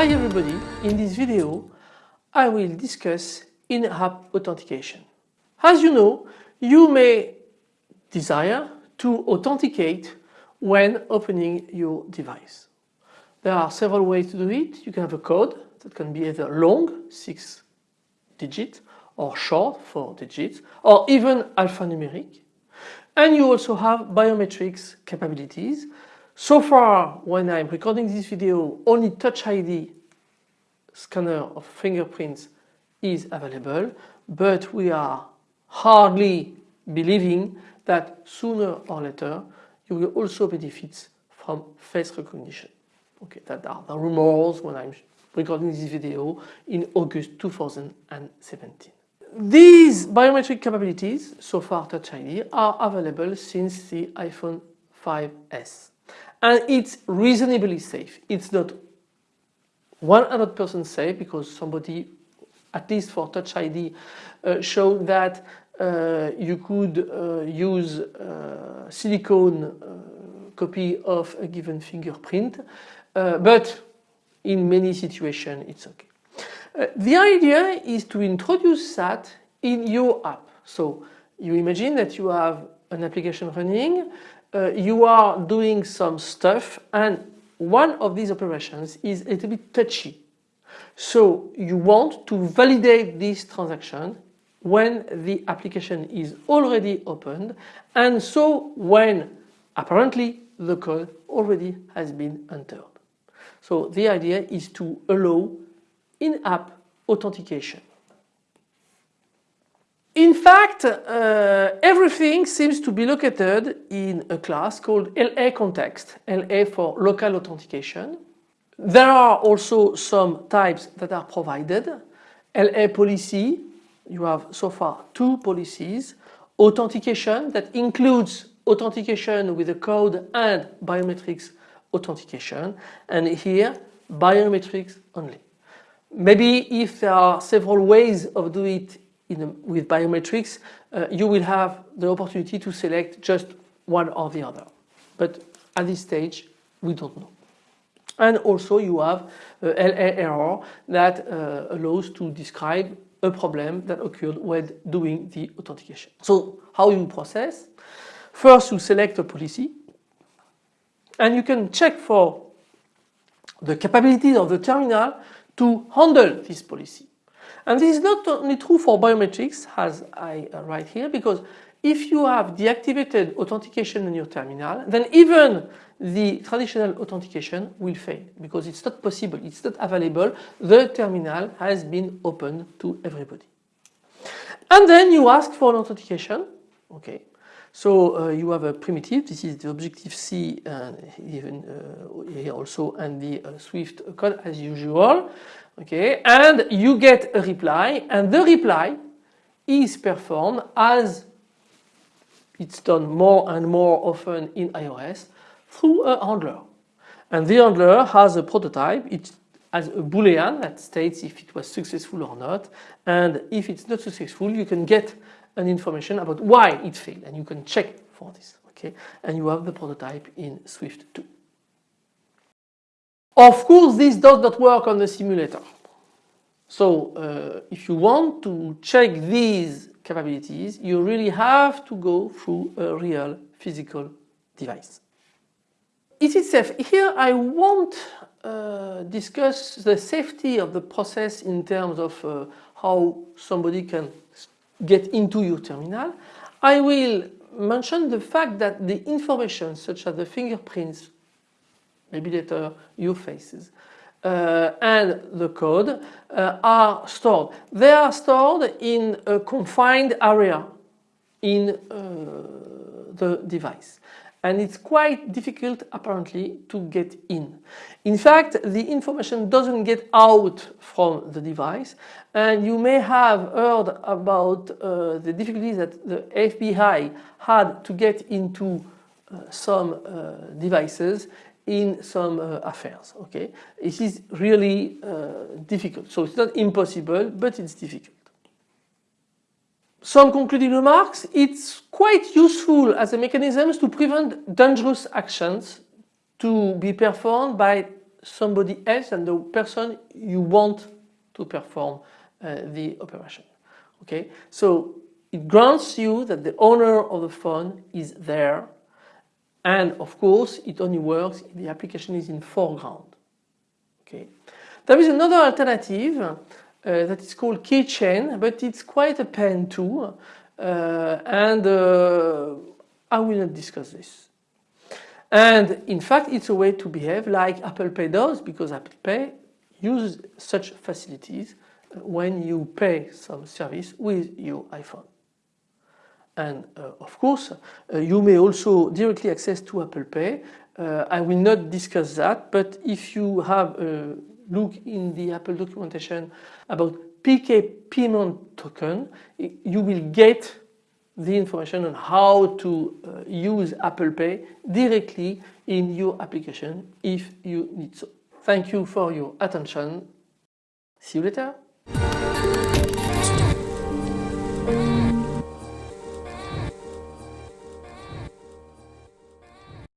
Hi everybody, in this video I will discuss in-app authentication. As you know, you may desire to authenticate when opening your device. There are several ways to do it. You can have a code that can be either long, 6 digits, or short, 4 digits, or even alphanumeric. And you also have biometrics capabilities. So far, when I'm recording this video, only Touch ID scanner of fingerprints is available, but we are hardly believing that sooner or later you will also benefit from face recognition. Okay, that are the rumors when I'm recording this video in August 2017. These biometric capabilities, so far Touch ID, are available since the iPhone 5s and it's reasonably safe. It's not 100% safe because somebody at least for Touch ID uh, showed that uh, you could uh, use uh, silicone uh, copy of a given fingerprint uh, but in many situations it's okay. the idea is to introduce that in your app. So you imagine that you have an application running, you are doing some stuff and one of these operations is a little bit touchy. So you want to validate this transaction when the application is already opened and so when apparently the code already has been entered. So the idea is to allow in-app authentication. In fact, uh, everything seems to be located in a class called LA context, LA for local authentication. There are also some types that are provided. LA policy, you have so far two policies. Authentication that includes authentication with a code and biometrics authentication and here biometrics only. Maybe if there are several ways of doing it a, with biometrics uh, you will have the opportunity to select just one or the other but at this stage we don't know. And also you have uh, LA error that uh, allows to describe a problem that occurred when doing the authentication. So how you process? First you select a policy and you can check for the capabilities of the terminal to handle this policy. And this is not only true for biometrics as I uh, write here because if you have deactivated authentication in your terminal then even the traditional authentication will fail because it's not possible, it's not available, the terminal has been opened to everybody. And then you ask for an authentication, okay. So uh, you have a primitive, this is the Objective-C and even uh, here also and the uh, Swift code as usual okay? And you get a reply and the reply is performed as it's done more and more often in iOS through a handler. And the handler has a prototype. It has a boolean that states if it was successful or not. And if it's not successful you can get an information about why it failed and you can check for this okay and you have the prototype in Swift 2. Of course this does not work on the simulator. So uh, if you want to check these capabilities you really have to go through a real physical device. Is it safe? Here I won't uh, discuss the safety of the process in terms of uh, how somebody can get into your terminal. I will mention the fact that the information such as the fingerprints maybe later your faces, uh, and the code uh, are stored. They are stored in a confined area in uh, the device and it's quite difficult apparently to get in. In fact the information doesn't get out from the device and you may have heard about uh, the difficulties that the FBI had to get into uh, some uh, devices in some uh, affairs. Okay, It is really uh, difficult. So it's not impossible, but it's difficult. Some concluding remarks. It's quite useful as a mechanism to prevent dangerous actions to be performed by somebody else than the person you want to perform uh, the operation. Okay, so it grants you that the owner of the phone is there and of course it only works if the application is in foreground. Okay. There is another alternative uh, that is called keychain but it's quite a pain too uh, and uh, I will not discuss this. And in fact it's a way to behave like Apple Pay does because Apple Pay uses such facilities when you pay some service with your iPhone. And uh, of course, uh, you may also directly access to Apple Pay. Uh, I will not discuss that, but if you have a look in the Apple documentation about PK payment token, you will get the information on how to uh, use Apple Pay directly in your application if you need so. Thank you for your attention. See you later.